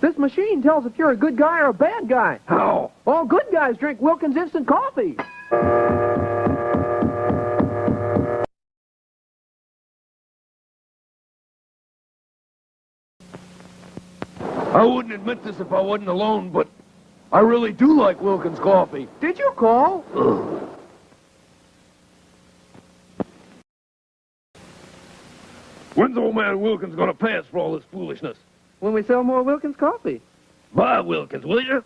This machine tells if you're a good guy or a bad guy. How? All good guys drink Wilkins instant coffee. I wouldn't admit this if I wasn't alone, but I really do like Wilkins coffee. Did you call? When's old man Wilkins gonna pay us for all this foolishness? When we sell more Wilkins coffee. Buy Wilkins, will you?